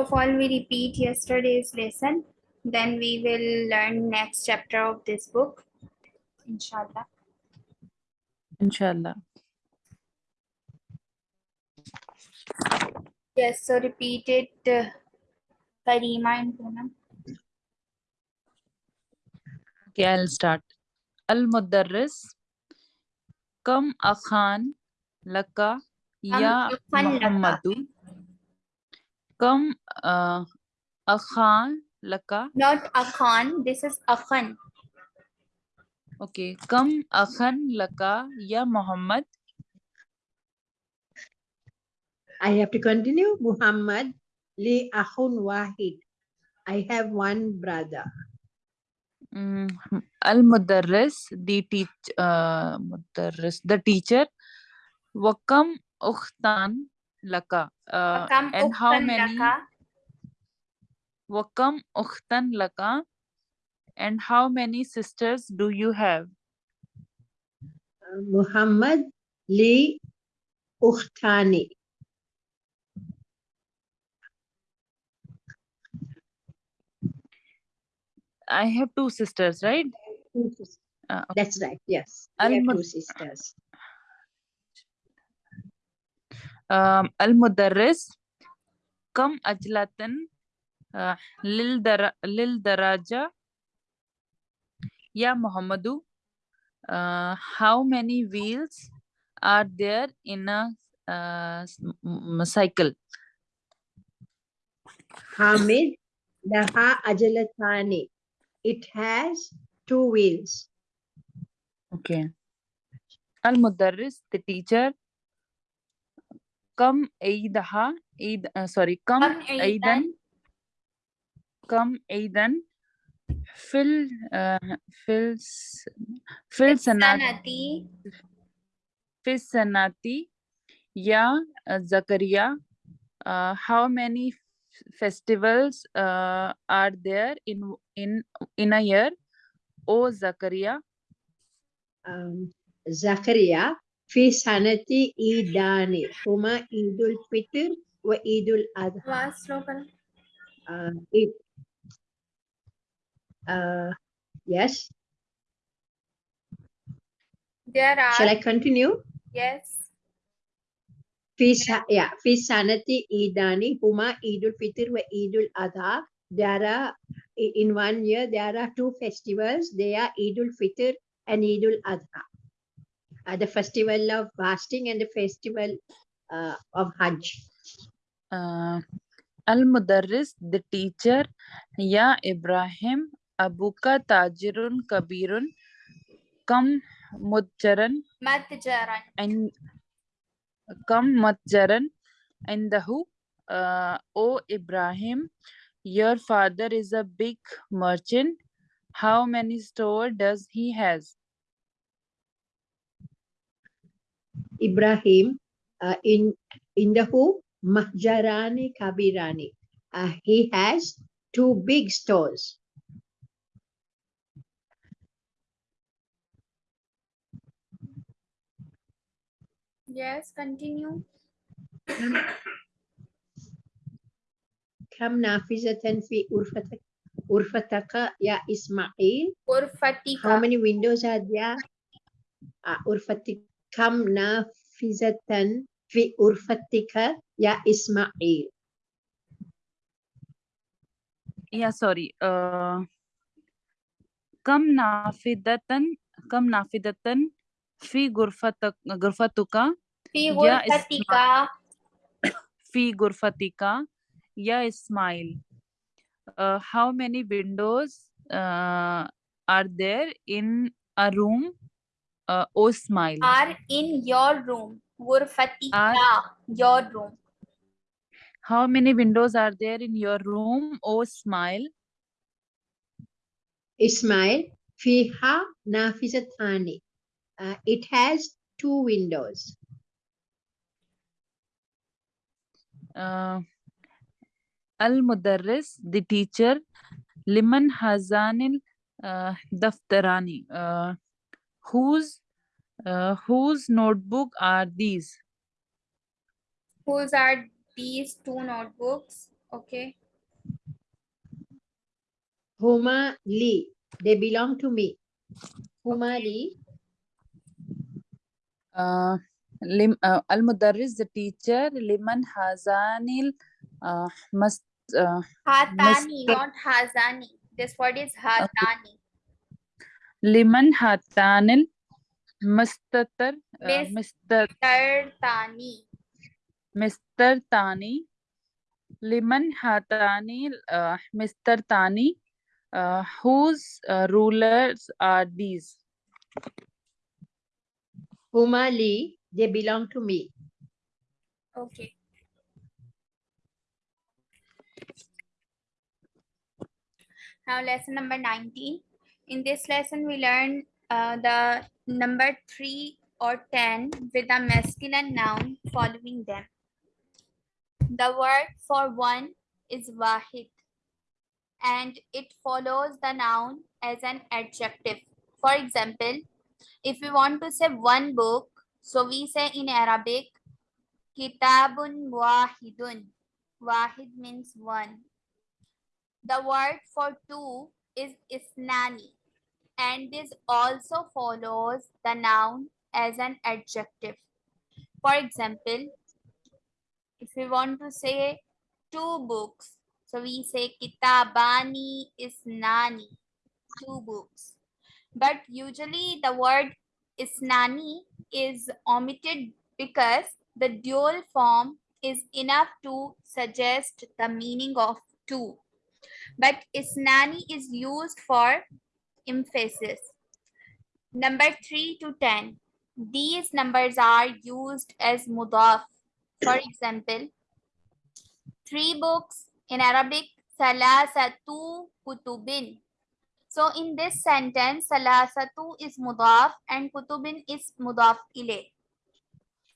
of all, we repeat yesterday's lesson. Then we will learn next chapter of this book. Inshallah. Inshallah. Yes, so repeat it, uh, Karima and Poonam. Okay, I'll start. Al-Mudarris. Kam akhan laka ya. Muhammadu. Kam uh, akhan laka. Not Akhan, this is Akhan. Okay. Kam akhan laka ya Muhammad. I have to continue. Muhammad li akhun wahid. I have one brother. Mm, Al-Mudarris, the teach, uh, Mudarris, the teacher. Wakam ukhtan laka. Uh, Akam and how many? laka. Wakam ukhtan laka. And how many sisters do you have? Uh, Muhammad li ukhtani. I have two sisters, right? Two sis- Uh, That's right. Yes. I have two sisters. Kam ajlatan lil, dara, lil daraja. Ya Muhammadu. Uh, how many wheels are there in a uh, s- m- m- cycle? Hamid laha ajalatani. It has two wheels. Okay. Al-Mudarris, the teacher. Kam Eidaha, Eid, uh, sorry, Kam Kam Aidan, Kam Aidan, Fil, uh, Fil, S- Fil Sanati. Fil Sanati, Ya Zakaria. Uh, how many festivals uh, are there in in in a year? O Zakaria. Um, Zakaria في سنة عيدان هما عيد الفطر وعيد الأضحى. Last slogan. Uh, it. Uh, yes. There are. Shall I continue? Yes. في yeah في سنة عيدان هما عيد الفطر وعيد الأضحى. There are in one year there are two festivals. They are Eid al-Fitr and Eid al-Adha. Uh, the festival of fasting and the festival uh, of Hajj. uh, Al-Mudarris, the teacher, Ya Ibrahim, Abuka Tajirun Kabirun, Kam Mutjaran Matjaran. and Kam Matjaran and Dahu. Uh, o Ibrahim, your father is a big merchant. How many store does he has? Ibrahim uh, in in the who Mahjarani Kabirani. Uh, he has two big stores. Yes, continue. Kam nafizatan fi urfatak urfataka ya Ismail. Urfatika. How many windows are there? Uh, urfatik kam nafizatan fi urfatika ya Ismail. Yeah, sorry. Uh, Kam nafidatan, kam nafidatan fi gurfatak, gurfatuka Fi Ya ghurfatika. fi gurfatika ya Ismail. Uh, how many windows uh, are there in a room? Uh, o Ismail. Are in your room. Ghurfatika. Are- Your room. How many windows are there in your room? O smile Ismail fiha nafizatani. Uh, it has two windows. Uh, Al Mudarris, the teacher. Liman Hazanil Daftarani. Uh, whose uh, whose notebook are these? Whose are these two notebooks? Okay. Huma li. They belong to me. Huma li. uh, lim, uh, al-mudarris the teacher liman hazanil uh, must uh, Hatani, Mr. not Hazani. This word is Hatani. Liman hatanil mustatar uh, mister Tani. Mr. Tani, Liman Hatani, uh, Mr. Tani, uh, whose uh, rulers are these? Huma li. They belong to me. Okay. Now lesson number 19. In this lesson, we learn uh, the number 3 or 10 with a masculine noun following them. The word for one is wahid and it follows the noun as an adjective. For example, if we want to say one book, so we say in Arabic, Kitabun wahidun. Wahid means one. The word for two is isnani. And this also follows the noun as an adjective. For example, if we want to say two books, so we say kitabani isnani, two books. But usually the word isnani is omitted because the dual form is enough to suggest the meaning of two. But isnani is used for emphasis. Number 3 to 10. These numbers are used as mudaf. For example, three books in Arabic, salasatu kutubin. So in this sentence, salasatu is mudaf and kutubin is mudaf ilay.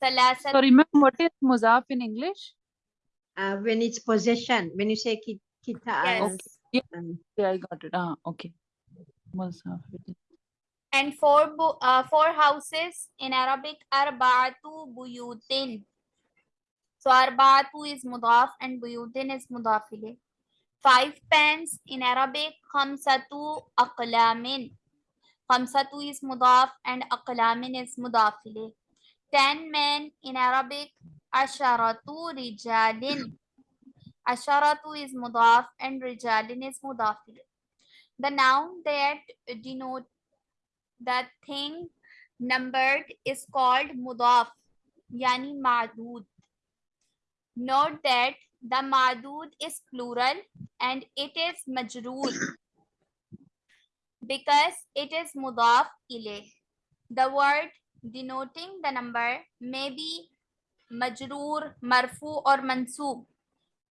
Salasatu Sorry, ma'am, what is muzaf in English? Uh, when it's possession, when you say ki- kita, yes. um, Yeah, I got it. Ah, okay. Muzaf. and four uh, four houses in Arabic are arba'atu buyutin. So arba'atu is mudaf and buyutin is mudaf ilayh. Five pens in Arabic khamsatu aqlamin. Khamsatu is mudaf and aqlamin is mudaf ilayh. Ten men in Arabic asharatu rijalin. Asharatu is mudaf and rijalin is mudaf ilayh. The noun that denote the thing numbered is called mudaf yani madud. Note that the madud is plural and it is majroor because it is mudaf ilay. The word denoting the number may be majroor marfu or mansoob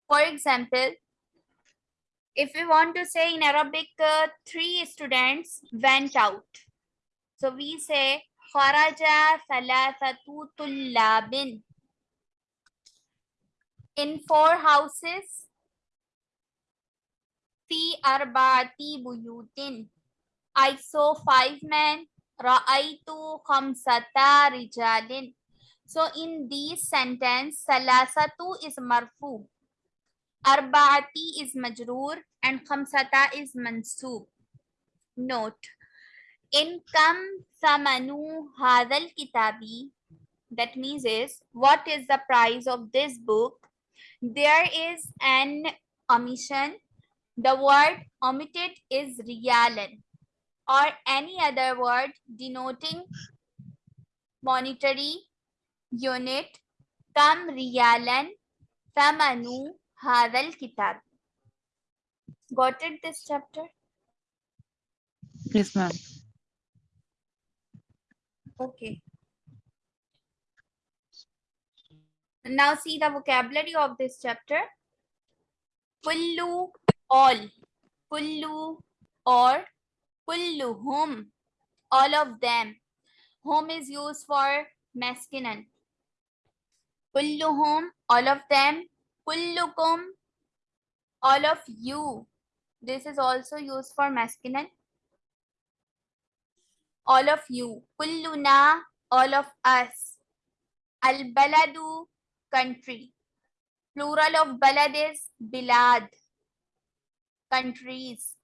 for example if we want to say in arabic uh, three students went out so we say kharaja thalathatu tullabin. In four houses, fi arba'ati buyutin. I saw five men. Ra'aitu khamsata rijalin. So in this sentence, salasatu is marfu. Arba'ati is majroor and khamsata is mansoob. Note, in kam samanu hadal kitabi that means is what is the price of this book? There is an omission. The word omitted is riyalan or any other word denoting monetary unit. Kam riyalan samanu hadal kitab got it this chapter Yes, ma'am. Okay. Now see the vocabulary of this chapter. Kullu, all. Kullu, or kulluhum, all of them. Hum is used for masculine. Kulluhum, all of them. Kullukum, all of you. This is also used for masculine all of you. Kulluna, all of us. Al baladu, country. Plural of balad is bilad. Countries.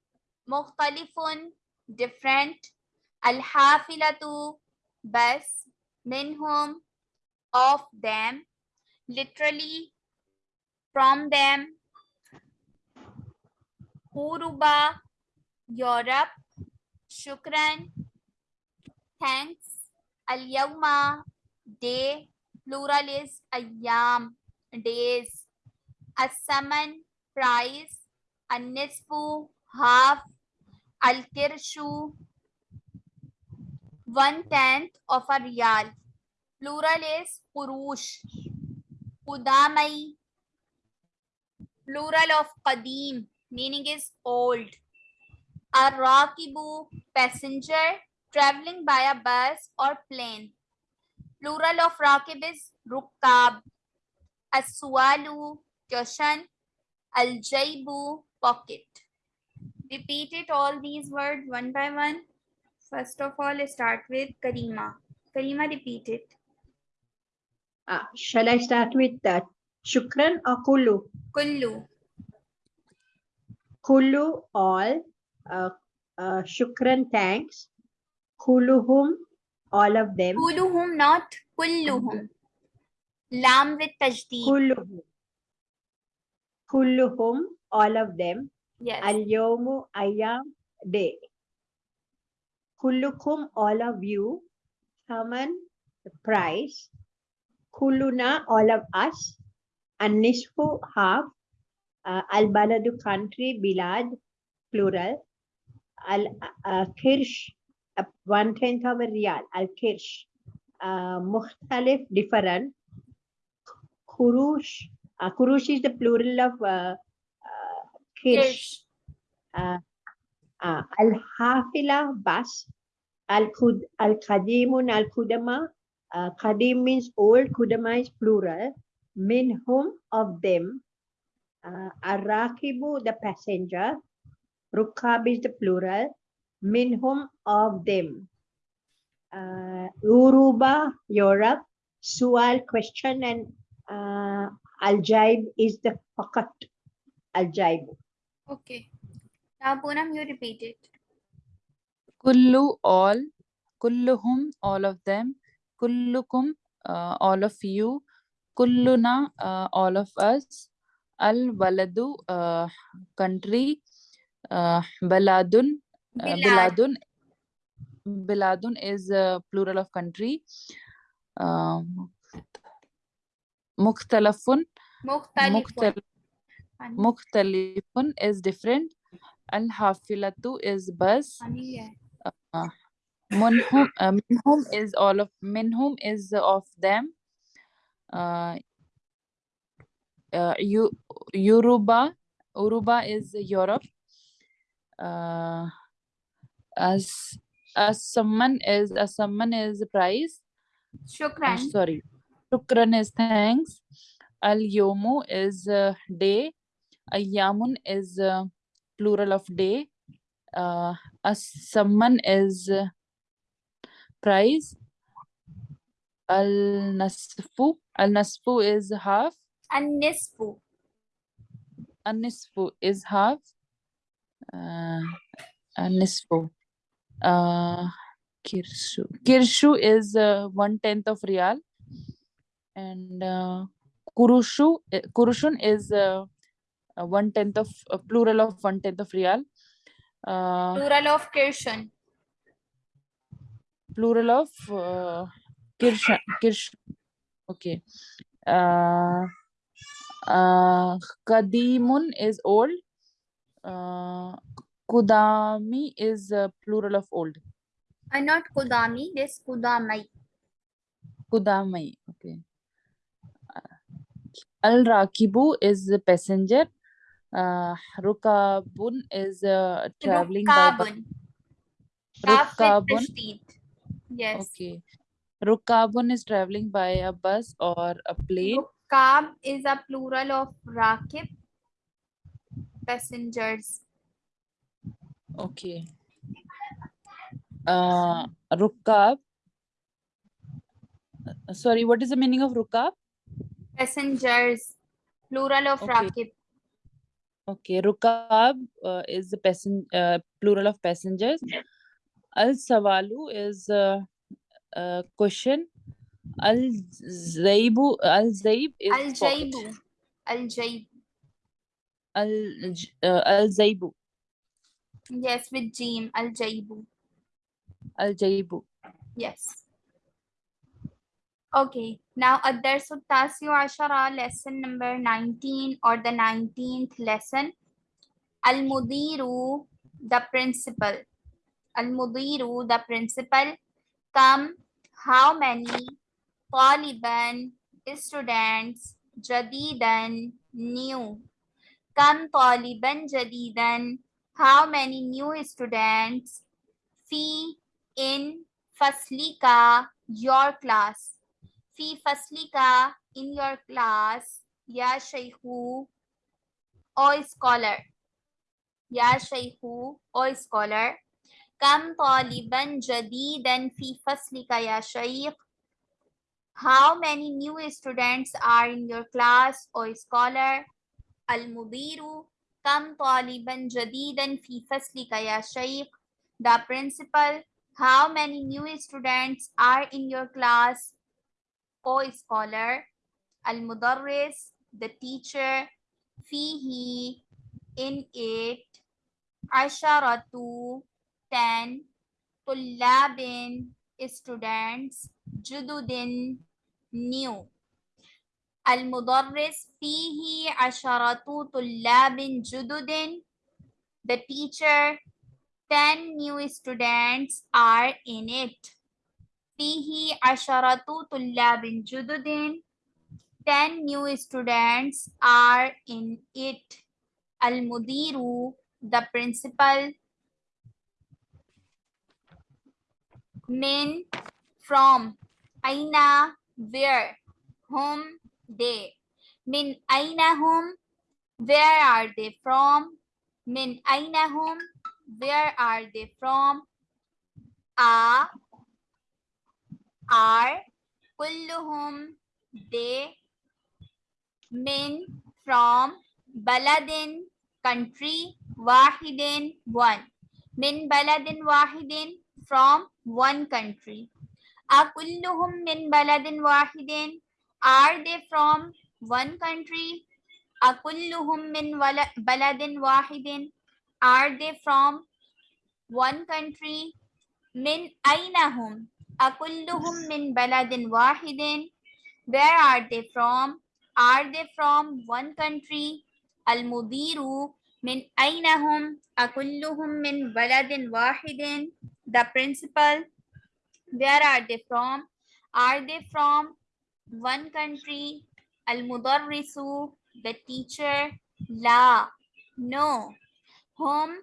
Mukhtalifun, different. Al-hafilatu, bus. Minhum, of them. Literally, from them. Huruba, Europe. Shukran, thanks. Al-yawma, day. Plural is ayyam, days. As-saman, price. An-nisfu, half. Al-kirshu, one tenth of a riyal. Plural is kurush. Kudamai. Plural of qadim, meaning is old. Ar-rakibu, passenger traveling by a bus or plane. Plural of rakib is rukkab. As-sualu, question. Al-jaybu, pocket. Repeat it all these words one by one. First of all, start with Karima. Karima, repeat it. Uh, shall I start with that? Shukran or Kulu? Kullu. Kulu, all. Uh, uh, shukran, thanks. Kuluhum, all of them. Kulluhum, not kulluhum. Lam with tashdeed. Kulluhum. Kulluhum, all of them. Yes. Al-yawmu, ayyam, day. Kullukum, all of you. Haman, the price. Kulluna, all of us. An-nisfu, half. Uh, Al-baladu, country. Bilad, plural. Al-kirsh, uh, one tenth of a. Al-kirsh. Uh, mukhtalif, different. Kurush, uh, kurush is the plural of uh, uh, uh, al-hafila bus al-kudama uh, qadim means old kudama is plural minhum of them uh, ar-rakibu the passenger rukab is the plural minhum of them uh, uruba europe sual question and uh, al-jaib is the fakat al-jaib Okay. Now, Poonam, you repeat it. Kullu, all. Kulluhum, all of them. Kullukum, uh, all of you. Kulluna, uh, all of us. Al baladu, uh, country. Uh, baladun, uh, biladun. Biladun is uh, plural of country. Um, mukhtalafun, Mukhtalifun. mukhtalifun is different. Al hafilatu is bus. funny hai. Uh, minhum is all of minhum is of them. Uh, uh, you, Yoruba, Uruba is Europe. Uh, as as someone is as someone is price. Shukran. sorry, Shukran is thanks. Al yomu is uh, day. Ayyamun is uh, plural of day. Uh, as someone is uh, price. Al nasfu. Al nasfu is half. And nisfu. An nisfu is half. Uh, an nisfu. Uh, kirshu. Kirshu is uh, one tenth of real. And uh, kurushu, uh, kurushun is uh, uh, one tenth of uh, plural of one tenth of real. Uh, Plural of kirshun. plural of uh, kirsha, kirsh. Okay. Uh, uh, kadimun is old. Uh, kudami is uh, plural of old. Uh, not kudami, this kudamai. Kudamai. Okay. Al Rakibu is the passenger. Uh, Rukabun is uh, traveling. Rukabun. With Rukabun. Yes. Okay. Rukabun is traveling by a bus or a plane. Rukab is a plural of rakib. Passengers. Okay. Uh, Rukab. Sorry, what is the meaning of Rukab? Passengers. Plural of Okay. Rakib. Okay, Rukab uh, is the passen uh, plural of passengers. Al Sawalu is uh, question. Al Zaibu Al Zaib is Al Jaibu. Al Jaib. Al uh, Al Zaibu. Yes, with Jeem. Al Jaibu. Al Jaibu. Yes. Okay, now Adarsu Tasio Ashara lesson number 19 or the 19th lesson. Al Mudiru, the principal. Al Mudiru, the principal. Come how many طالبا students جديدا new كم طالبا جديدا how many new students في in فصلك your class في فصلك in your class يا شيخ or scholar يا شيخ or scholar كم طالبا جديدا في فصلك يا شيخ How many new students are in your class or scholar المدير كم طالبا جديدا في فصلك يا شيخ The principal How many new students are in your class or scholar المدرس the teacher فيه in it عشرة ten طلاب students جدد new المدرس فيه عشرة طلاب جدد the teacher 10 new students are in it فيه عشرة طلاب جدد 10 new students are in it المدير the principal men from aina where? Whom they. Min aina whom where are they from? Min aina whom where are they from? A. Are kulluhum they. Min from baladin country wahidin one. Min baladin wahidin from one country. Akulluhum min baladin wahidin. Are they from one country? Akulluhum min baladin wahidin. Are they from one country? Min ainahum. Akulluhum min baladin wahidin. Where are they from? Are they from one country? Al-mudiru min ainahum. Akulluhum min baladin wahidin the principal where are they from? Are they from one country al mudarrisu the teacher? La no. Whom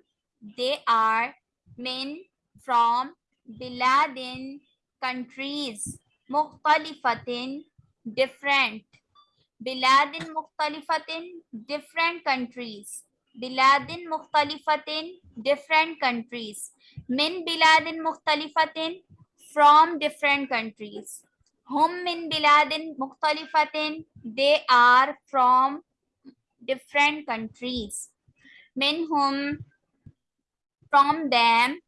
they are men from biladin countries. Mukhtalifatin different. Biladin mukhtalifatin different countries. Biladin Mukhtalifatin, different countries. Min Biladin Mukhtalifatin, from different countries. Hum min Biladin Mukhtalifatin, they are from different countries. Min whom, from them.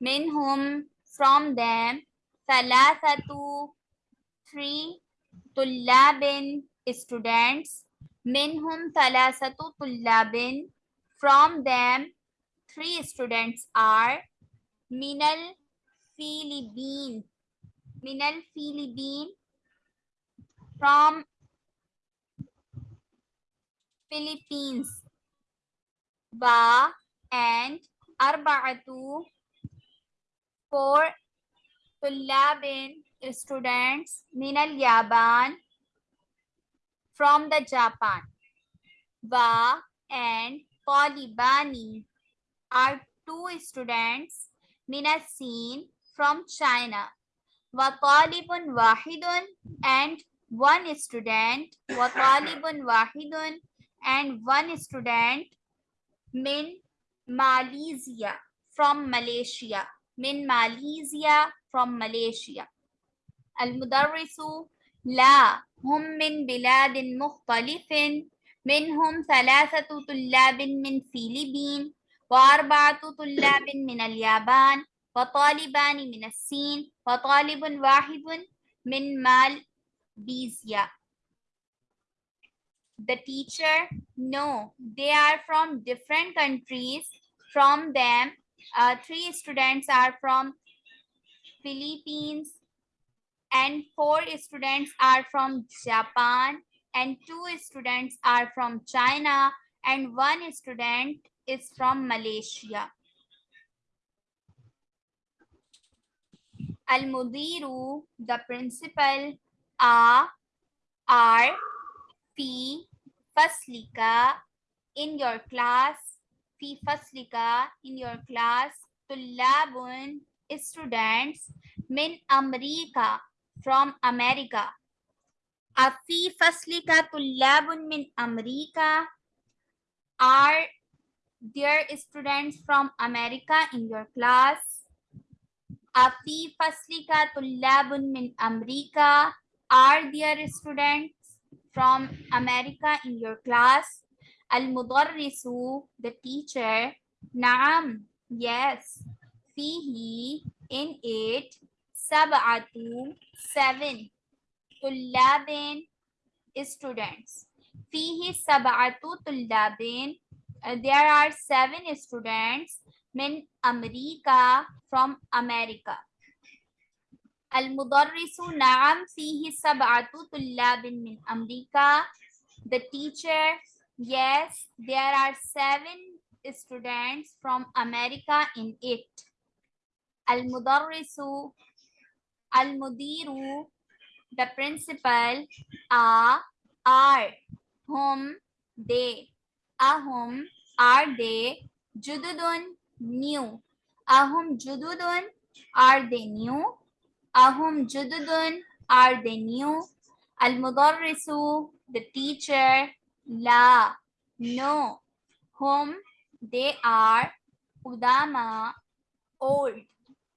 Min whom, from them. Thalathatu, three. Tullabin, students. Min whom, thalathatu tullabin, from them, three students are Minal Filibin. Minal Filibin from Philippines. Ba and Arba'atu four Tullabin students Minal Yaban from the Japan. ba and طالبان are two students من الصين from China وطالب واحد and one student وطالب واحد and one student من ماليزيا from Malaysia من ماليزيا from Malaysia المدرس لا هم من بلاد مختلف منهم ثلاثة طلاب من فيلبين وأربعة طلاب من اليابان وطالبان من الصين وطالب واحد من مالبيزيا The teacher, no, they are from different countries. From them, uh, three students are from Philippines and four students are from Japan and two students are from China and one student is from Malaysia. Al-Mudiru, the principal, A, are, Faslika, in your class, Fi Faslika, in your class, Tullabun, students, Min America, from America. अफी फसली का तो तुल्लाबुन मिन अमरीका। Are there students from America in your class अफी फसली का तो तुल्लाबुन मिन अमरीका। Are there students from America in your class अल अलमुदर्रिसु द टीचर नाम यस फ़ी ही इन in सब आतू seven tullabin students. Fihi sab'atu tullabin. There are seven students from America. The teacher, yes, there are seven students from America in it. Al-mudarrisu, the principal are are whom they ahum are they jududun new. Ahum jududun are they new. Ahum jududun are they new. Al mudarrisu the teacher la no. Whom they are qudama old.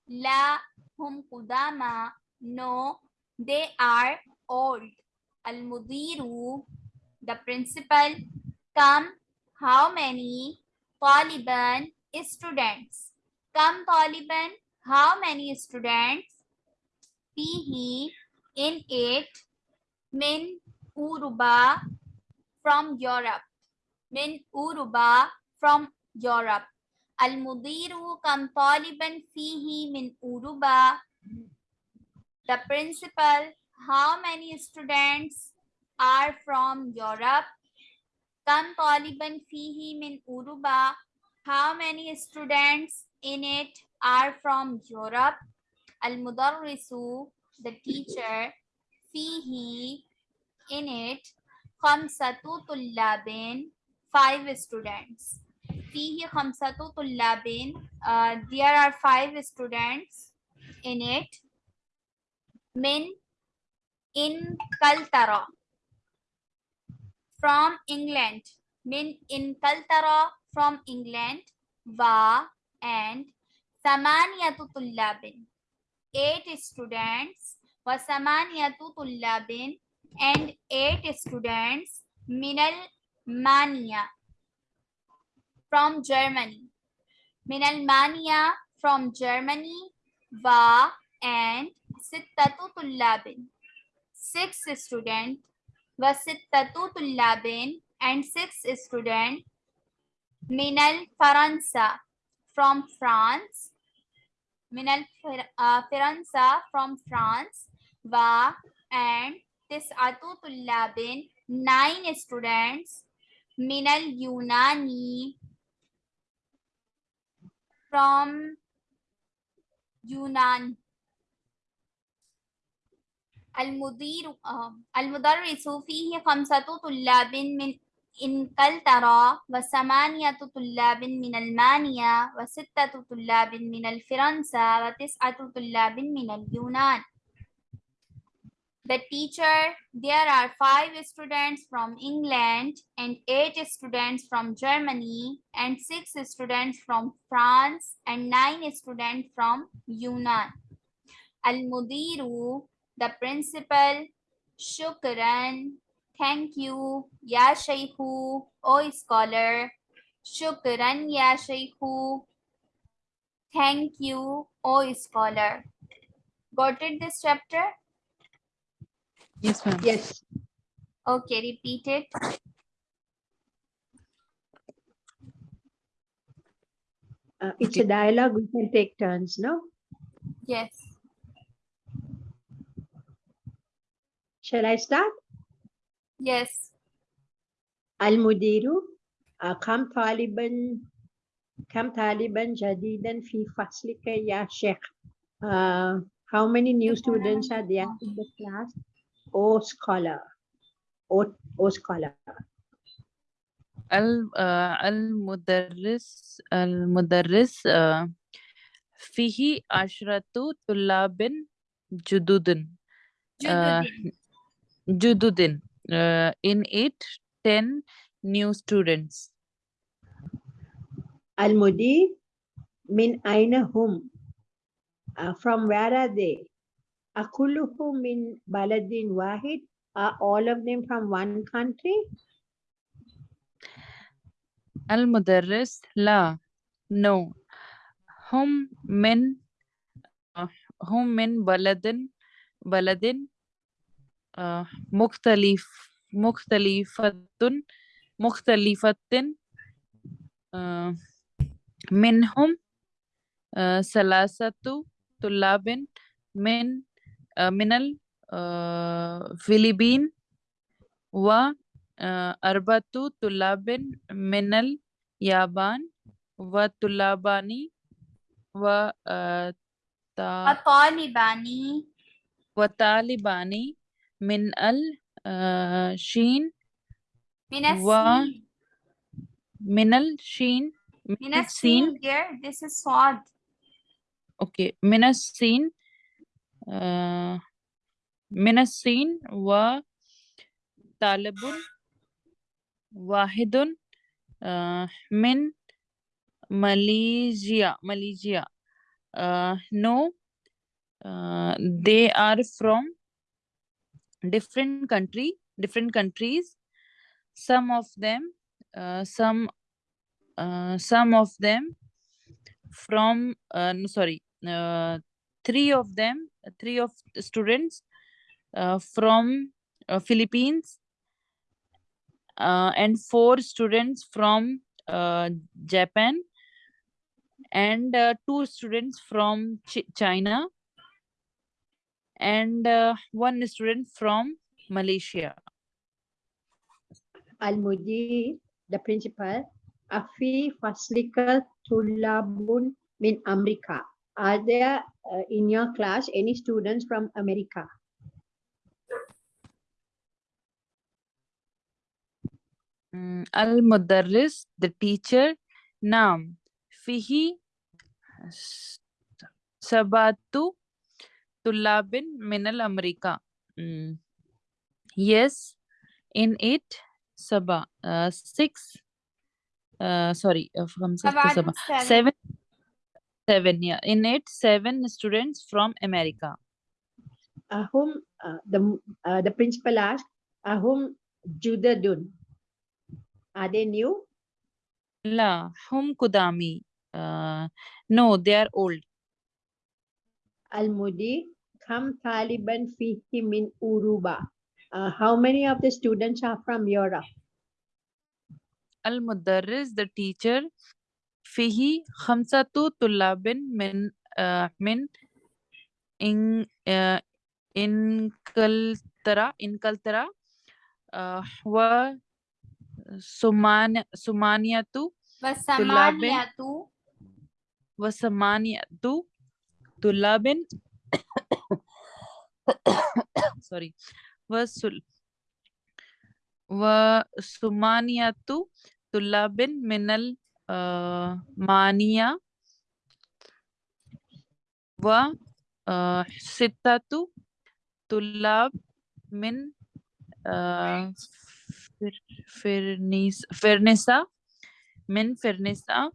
La hum qudama no they are old. Al-Mudiru, the principal, come how many Taliban students? Come Taliban, how many students? Fihi, in it, min Uruba, from Europe. Min Uruba, from Europe. Al-Mudiru, come Taliban fihi min Uruba, the principal, how many students are from Europe? Kam taliban fihi min Uruba. How many students in it are from Europe? Al-Mudarrisu, the teacher, fihi, in it, khamsatu tullabin, five students. Fihi khamsatu tullabin, uh, there are five students in it. Min in Kaltara from England. Min in Kaltara from England. Va and Samaniyatu Tullabin. Eight students. Wa Samaniyatu Tullabin and eight students. Minal Mania from Germany. Minal Mania from Germany. Va and sittatu. Six student wa sittatu and six student minal Faransa from France. Minal uh, Firanza from France. Va and tis'atu tullabin nine students minal Yunani from Yunan. المدير المدرس فيه خمسة طلاب من إنكلترا وثمانية طلاب من ألمانيا وستة طلاب من الفرنسا وتسعة طلاب من اليونان The teacher, there are five students from England and eight students from Germany and six students from France and nine students from Yunan. Al-Mudiru, the principal, Shukran, Thank you. Ya Shaykhu. O scholar. Shukran Ya Shaykhu. Thank you. O scholar. Got it this chapter? Yes, ma'am. Yes. Okay, repeat it. Uh, it's a dialogue. We can take turns, no? Yes. Shall I start? Yes. المدير آه، كم طالبا كم طالبا جديدا في فصلك يا شيخ Uh, how many new students are there in the class O scholar O, o scholar ال- آه، المدرس المدرس آه، فيه عشرة طلاب جدد آه، Jududin. Uh, in it, 10 new students. Almudi, min aina hum? Uh, from where are they? Akulluhum min baladin wahid? Are all of them from one country? Al-Mudarris, la. No. Hum min, uh, hum min baladin, baladin مختلف مختلفة مختلفة آه، منهم آه، ثلاثة طلاب من آه، من الفلبين وأربعة طلاب من اليابان وطلابان و آه، تا- وطالباني وطالبان من الشين من و- السين. من الشين من من الصين السين dear. This is sword. اوكي من الصين آه، من الصين وطالب واحد آه، من ماليزيا ماليزيا uh, no uh, they are from different country different countries. Some of them uh, some uh, some of them from uh, sorry uh, three of them three of the students uh, from uh, philippines uh, and four students from uh, japan and uh, two students from Ch- china and uh, one student from Malaysia. Al-Mudir, the principal, Afi Faslikal Tulabun min Amerika. Are there uh, in your class any students from America? Mm, Al-Mudarris, the teacher, Naam. Fihi Sabatu Tulabin, Minal America. Mm. Yes, in it, Sabah, uh, six, uh, sorry, uh, from six to seven. seven, seven, yeah, in it, seven students from America. Uh, whom uh, the uh, the principal asked, uh, whom Judadun? Are they new? La, whom Kudami? Uh, no, they are old. Al-Mudi كم طالبا فيه من أوروبا Uh, how many of the students are from Europe? المدرس the teacher فيه خمسة طلاب من آه من إن آه إنكلترا إنكلترا آه و سمان وثمانية طلاب. وثمانية طلاب. Sorry वसुल व सुमानियातु तुल्लाबिन मिनल मानिया व सित्तातु तुल्लाब मिन फिर फिरनिस फिरनिसा मिन फिरनिसा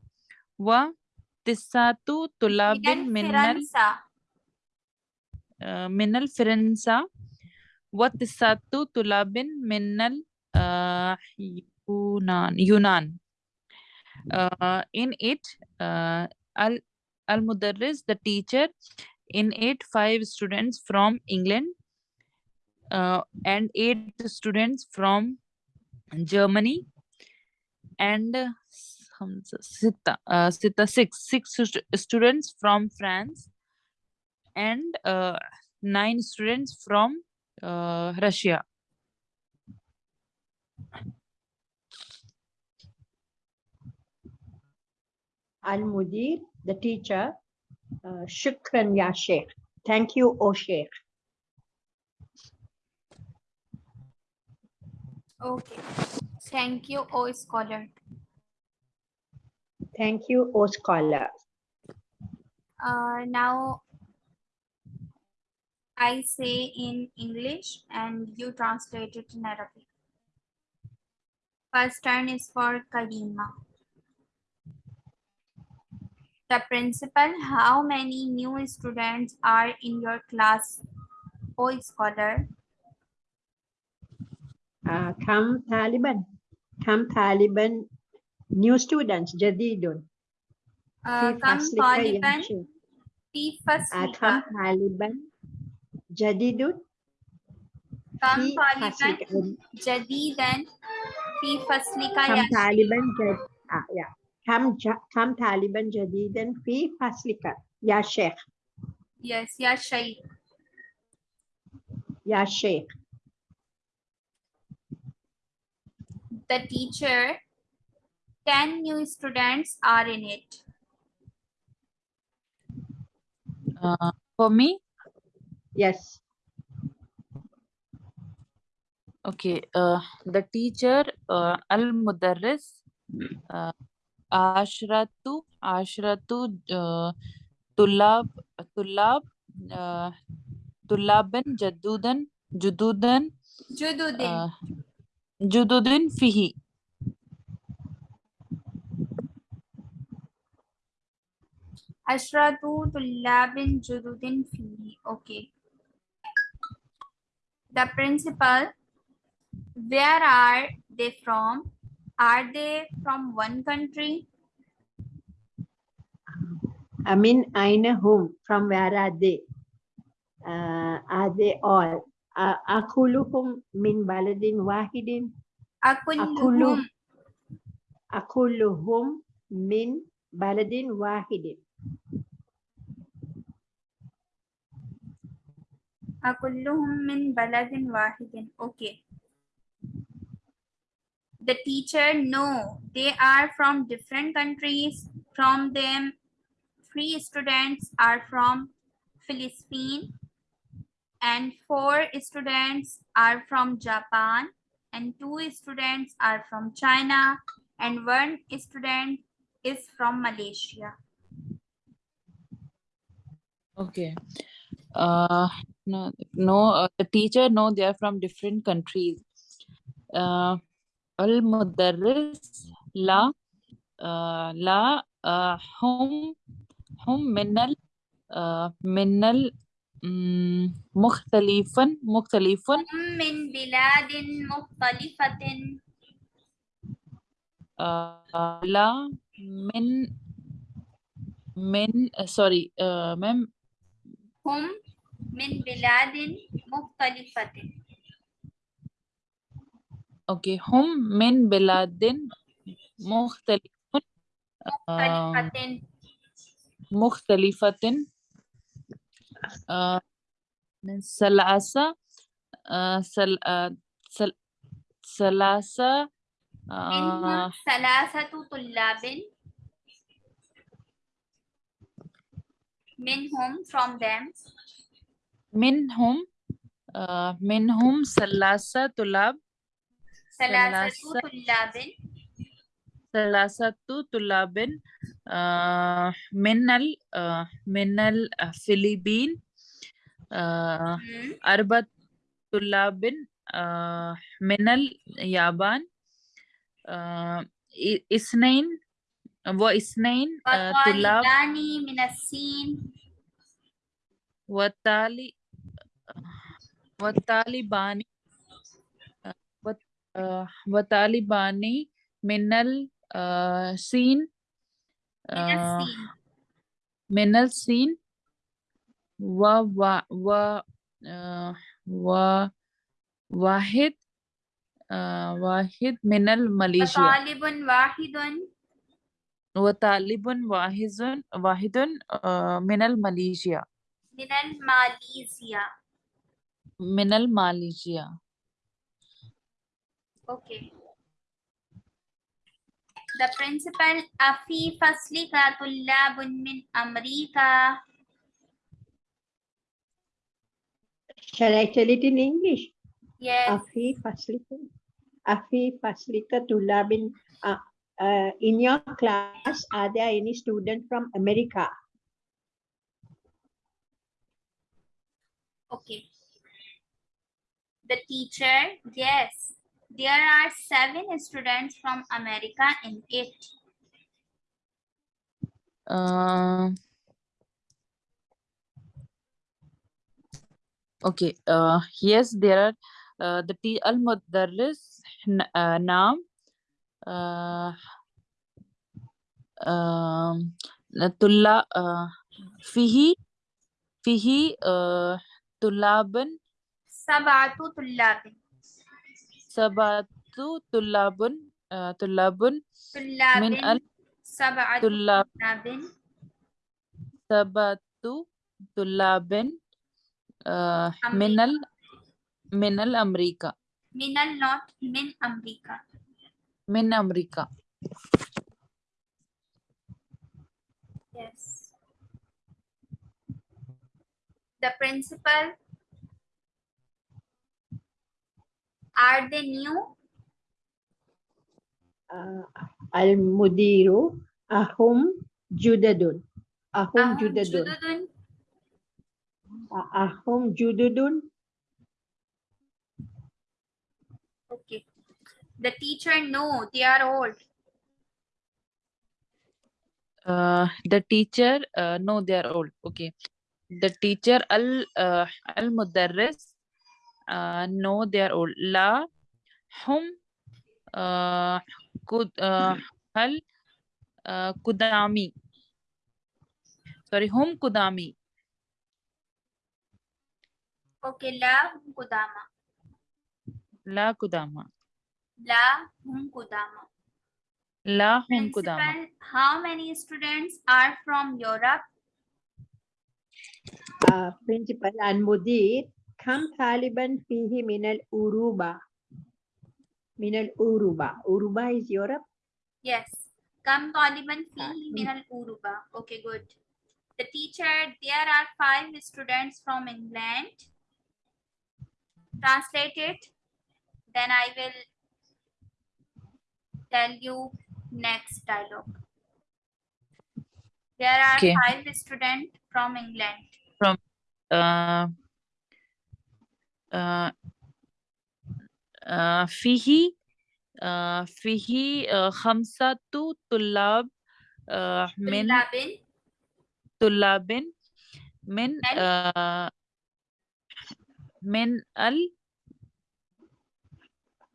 व तिस्सातु من الفرنسا وتسعة طلاب من ال uh, يونان يونان uh, in it uh, al المدرس the teacher in it five students from England uh, and eight students from Germany and uh, خمسة ستة uh, ستة six six stu- students from France and uh, nine students from uh, Russia. Al-Mudir, the teacher, uh, Shukran Ya Sheikh. Thank you, O Sheikh. Okay. Thank you, O scholar. Thank you, O scholar. Uh, now I say in English and you translate it in Arabic. First turn is for Karima. The principal, how many new students are in your class? O scholar. Uh, come Taliban. Come Taliban. New students, Jadidun. Uh, في come فصلك يا Taliban شيخ. في Uh, فصلك. come Taliban. Jadidun. Come في Taliban فصلك. جديدا في فصلك يا Come Taliban. Jad- ah, yeah. Come, ja- come Taliban Jadidan في فصلك. Ya Sheikh. Yes, يا شيخ. Ya Sheikh. The teacher, 10 new students are in it. Uh, for me, Yes. okay, uh, the teacher, uh, al-mudarris, uh, ashratu, ashratu, uh, tulab, tulab, uh, tulaban, jadudan, jududan, Jududin. uh, jududin fihi. Ashratu tullabin jududin fihi. Okay. The principal, where are they from? Are they from one country? Amin Aina whom? From where are they? Uh, are they all? Uh, Akuluhum min baladin wahidin. Akulluhum. Akuluhum min baladin wahidin. Akulluhum min baladin wahidin. Okay. The teacher, no, they are from different countries. From them, three students are from Philippines and four students are from Japan and two students are from China and one student is from Malaysia. Okay Uh, no, no, uh, the teacher, no, they are from different countries. Uh, al-mudarris, la, uh, la, uh, hum, hum minal, uh, minal, mm, mukhtalifan, mukhtalifan, هم من بلاد مختلفة uh, la, min, min, uh, sorry, uh, ma'am, هم من بلاد مختلفة. أوكي هم من بلاد مختلفة. مختلفة. آه، من سلاسة ثلاثة. آه، آه، ثلاثة طلاب. minhum from them minhum uh, minhum salasa tulab salasatu tulabin salasatu tulabin uh, minal uh, minal uh, philippine uh, hmm. arbat tulabin uh, minal yaban uh, isnain واثنين آه، طلاب وطالبان من الصين وتالي وطالبان uh, وط- uh, وطالبان من السين من uh, السين من الصين و و و آه، و واحد آه، واحد من الماليزيا وطالب واحد وطالب واحد واحد آه، من الماليزيا من الماليزيا من الماليزيا Okay. The principal أفي فصلك طلاب من أمريكا Shall I tell it in English? Yes. Afi Faslika. Afi Faslika Tulabin. uh, in your class, are there any students from America? Okay. The teacher, yes. There are seven students from America in it. Uh, okay. Uh, yes, there are uh, the T al Mudarris uh, Naam. آه، آه، آه، طلاب فيه فيه طلاب. سبعة طلاب. سبعة طلاب طلاب. من سبعة طلاب. سبعة طلاب من ال من الأمريكا. من النوت من أمريكا. Min America Yes. The principal. Are they new? Uh, Al Mudiru Ahum Judadun. Ahum Ahum Judadun. Jududun. Uh, Ahum Jududun. The teacher, no, they are old. uh, the teacher uh, no they are old. Okay. The teacher al uh, al mudarris uh, no they are old. La hum uh, kud uh, hal uh, kudami. Sorry hum kudami. Okay, la hum kudama. la kudama La hum kudama. la hum kudama Principal, how many students are from Europe? Uh, Principal Al Mudir. Kam Taliban Fihi Minal Uruba. Minal Uruba. Uruba is Europe. Yes. Kam taliban fihi min al uruba. Okay, good. The teacher, there are five students from England. Translate it. Then I will tell you next dialogue. There are okay. five students from England. From uh, uh, uh, Fihi, uh, Fihi uh, Tulab uh, Min tulabin Tullabin Min uh, Min Al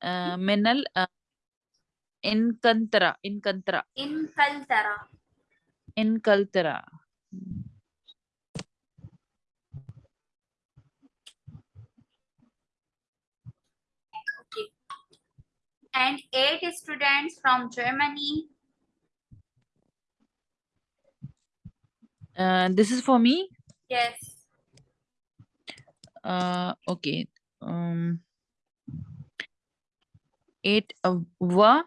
uh, Min Al uh, Incantara. Incantara. Incantara. Incantara. Okay. And eight students from Germany. Uh, this is for me? Yes. Uh, okay. Um, eight uh, were